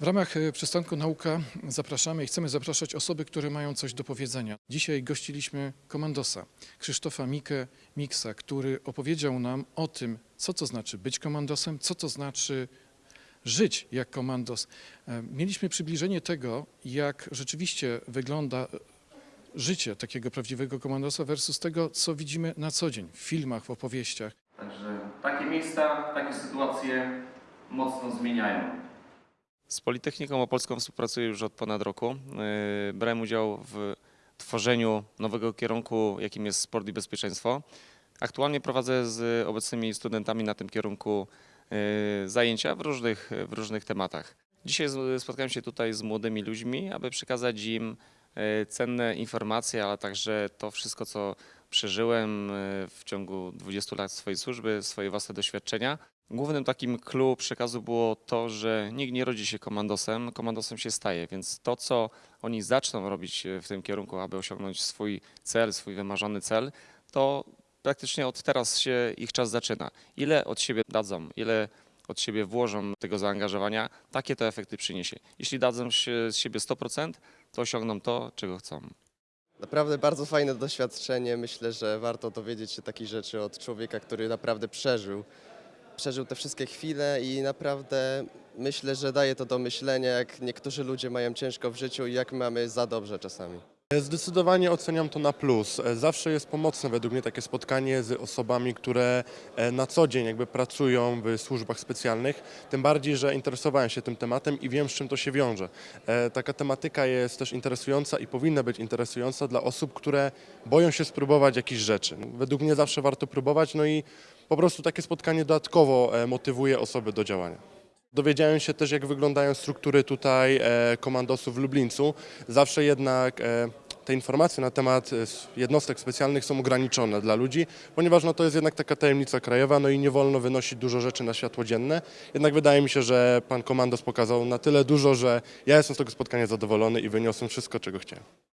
W ramach e, przystanku Nauka zapraszamy i chcemy zapraszać osoby, które mają coś do powiedzenia. Dzisiaj gościliśmy komandosa Krzysztofa Mikę Miksa, który opowiedział nam o tym, co to znaczy być komandosem, co to znaczy żyć jak komandos. E, Mieliśmy przybliżenie tego, jak rzeczywiście wygląda e, życie takiego prawdziwego komandosa versus tego, co widzimy na co dzień w filmach, w opowieściach. Także takie miejsca, takie sytuacje mocno zmieniają. Z Politechniką Opolską współpracuję już od ponad roku. Yy, Brałem udział w tworzeniu nowego kierunku, jakim jest sport i bezpieczeństwo. Aktualnie prowadzę z obecnymi studentami na tym kierunku yy, zajęcia w różnych, w różnych tematach. Dzisiaj spotkałem się tutaj z młodymi ludźmi, aby przekazać im yy, cenne informacje, ale także to wszystko, co przeżyłem w ciągu 20 lat swojej służby, swoje własne doświadczenia. Głównym takim clue przekazu było to, że nikt nie rodzi się komandosem, komandosem się staje, więc to, co oni zaczną robić w tym kierunku, aby osiągnąć swój cel, swój wymarzony cel, to praktycznie od teraz się ich czas zaczyna. Ile od siebie dadzą, ile od siebie włożą tego zaangażowania, takie to efekty przyniesie. Jeśli dadzą się z siebie 100%, to osiągną to, czego chcą. Naprawdę bardzo fajne doświadczenie. Myślę, że warto dowiedzieć się takich rzeczy od człowieka, który naprawdę przeżył. Przeżył te wszystkie chwile i naprawdę myślę, że daje to do myślenia, jak niektórzy ludzie mają ciężko w życiu i jak mamy za dobrze czasami. Zdecydowanie oceniam to na plus. E, Zawsze jest pomocne według mnie takie spotkanie z osobami, które e, na co dzień jakby pracują w służbach specjalnych, tym bardziej, że interesowałem się tym tematem i wiem, z czym to się wiąże. E, Taka tematyka jest też interesująca i powinna być interesująca dla osób, które boją się spróbować jakichś rzeczy. Według mnie zawsze warto próbować, no i po prostu takie spotkanie dodatkowo e, motywuje osoby do działania. Dowiedziałem się też, jak wyglądają struktury tutaj e, komandosów w Lublińcu. Zawsze jednak e, te informacje na temat e, jednostek specjalnych są ograniczone dla ludzi, ponieważ no, to jest jednak taka tajemnica krajowa, no i nie wolno wynosić dużo rzeczy na światło dzienne. Jednak wydaje mi się, że pan komandos pokazał na tyle dużo, że ja jestem z tego spotkania zadowolony i wyniosłem wszystko, czego chciałem.